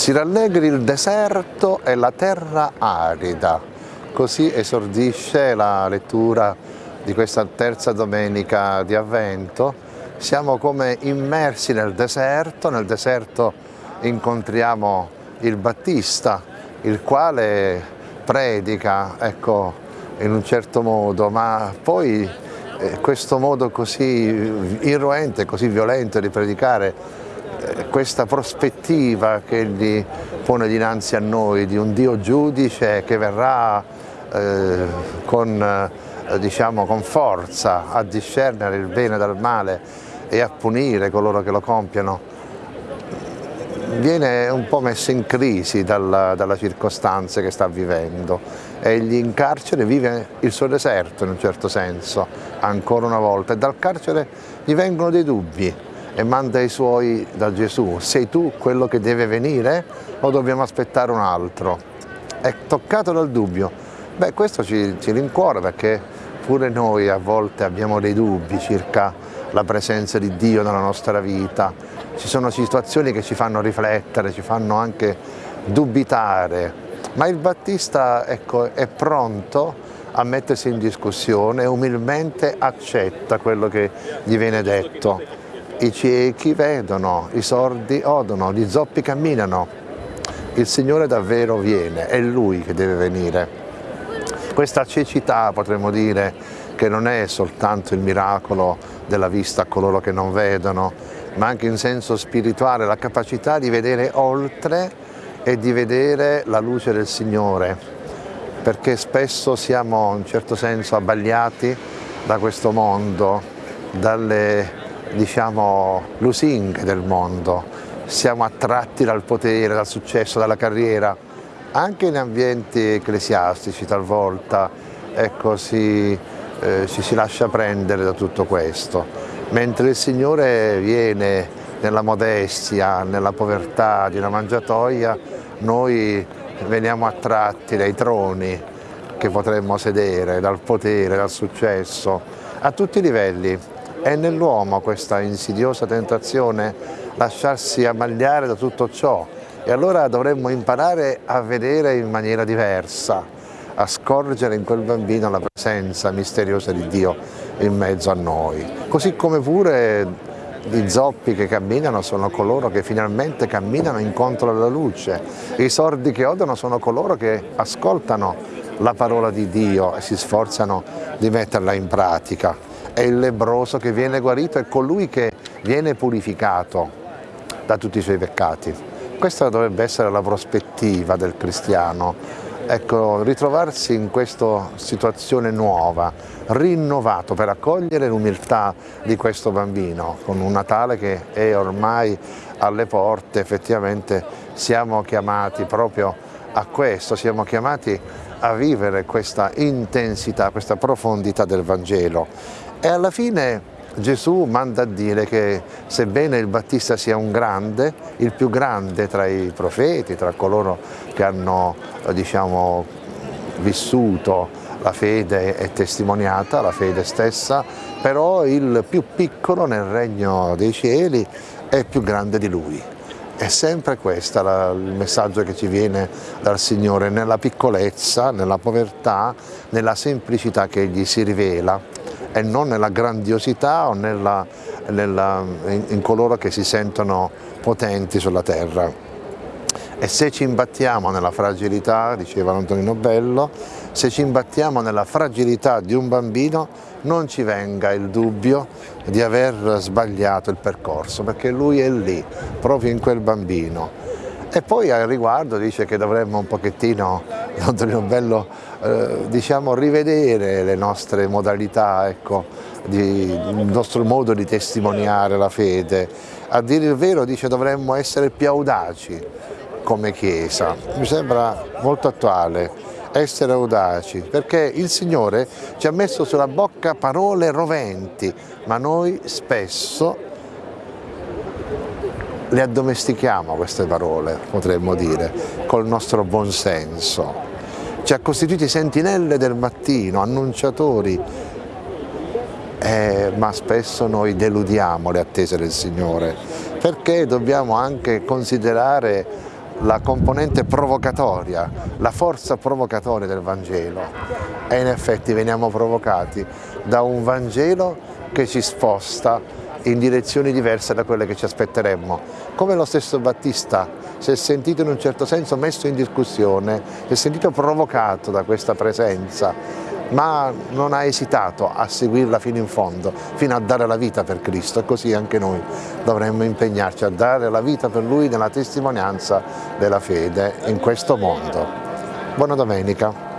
Si rallegri il deserto e la terra arida. Così esordisce la lettura di questa terza domenica di Avvento. Siamo come immersi nel deserto, nel deserto incontriamo il Battista, il quale predica, ecco, in un certo modo, ma poi eh, questo modo così irruente, così violento di predicare, questa prospettiva che egli pone dinanzi a noi di un Dio giudice che verrà eh, con, eh, diciamo, con forza a discernere il bene dal male e a punire coloro che lo compiono, viene un po' messo in crisi dalla, dalla circostanza che sta vivendo. Egli in carcere vive il suo deserto in un certo senso, ancora una volta, e dal carcere gli vengono dei dubbi e manda i suoi da Gesù. Sei tu quello che deve venire o dobbiamo aspettare un altro? È toccato dal dubbio. Beh, questo ci, ci rincuora perché pure noi a volte abbiamo dei dubbi circa la presenza di Dio nella nostra vita. Ci sono situazioni che ci fanno riflettere, ci fanno anche dubitare, ma il Battista ecco, è pronto a mettersi in discussione e umilmente accetta quello che gli viene detto. I ciechi vedono, i sordi odono, gli zoppi camminano. Il Signore davvero viene, è Lui che deve venire. Questa cecità potremmo dire che non è soltanto il miracolo della vista a coloro che non vedono, ma anche in senso spirituale la capacità di vedere oltre e di vedere la luce del Signore, perché spesso siamo in certo senso abbagliati da questo mondo, dalle diciamo, lusinghe del mondo, siamo attratti dal potere, dal successo, dalla carriera, anche in ambienti ecclesiastici talvolta. Ecco, si, eh, ci si lascia prendere da tutto questo, mentre il Signore viene nella modestia, nella povertà di una mangiatoia, noi veniamo attratti dai troni che potremmo sedere, dal potere, dal successo, a tutti i livelli. È nell'uomo questa insidiosa tentazione lasciarsi ammagliare da tutto ciò, e allora dovremmo imparare a vedere in maniera diversa, a scorgere in quel bambino la presenza misteriosa di Dio in mezzo a noi. Così come pure i zoppi che camminano sono coloro che finalmente camminano incontro alla luce, i sordi che odono sono coloro che ascoltano la parola di Dio e si sforzano di metterla in pratica. È il lebroso che viene guarito, è colui che viene purificato da tutti i suoi peccati. Questa dovrebbe essere la prospettiva del cristiano, ecco, ritrovarsi in questa situazione nuova, rinnovato per accogliere l'umiltà di questo bambino, con un Natale che è ormai alle porte, effettivamente siamo chiamati proprio a questo, siamo chiamati a vivere questa intensità, questa profondità del Vangelo e alla fine Gesù manda a dire che sebbene il Battista sia un grande, il più grande tra i profeti, tra coloro che hanno diciamo, vissuto la fede e testimoniata, la fede stessa, però il più piccolo nel regno dei cieli è più grande di lui. È sempre questo il messaggio che ci viene dal Signore, nella piccolezza, nella povertà, nella semplicità che Egli si rivela e non nella grandiosità o nella, nella, in, in coloro che si sentono potenti sulla terra. E se ci imbattiamo nella fragilità, diceva Antonino Bello, se ci imbattiamo nella fragilità di un bambino non ci venga il dubbio di aver sbagliato il percorso, perché lui è lì, proprio in quel bambino. E poi al riguardo dice che dovremmo un pochettino, Antonino Bello, eh, diciamo, rivedere le nostre modalità, ecco, di, il nostro modo di testimoniare la fede. A dire il vero dice dovremmo essere più audaci come Chiesa, mi sembra molto attuale essere audaci, perché il Signore ci ha messo sulla bocca parole roventi, ma noi spesso le addomestichiamo queste parole, potremmo dire, col nostro buonsenso. Ci ha costituiti sentinelle del mattino, annunciatori, eh, ma spesso noi deludiamo le attese del Signore, perché dobbiamo anche considerare la componente provocatoria, la forza provocatoria del Vangelo e in effetti veniamo provocati da un Vangelo che ci sposta in direzioni diverse da quelle che ci aspetteremmo. Come lo stesso Battista si è sentito in un certo senso messo in discussione, si è sentito provocato da questa presenza, ma non ha esitato a seguirla fino in fondo, fino a dare la vita per Cristo e così anche noi dovremmo impegnarci a dare la vita per Lui nella testimonianza della fede in questo mondo. Buona domenica.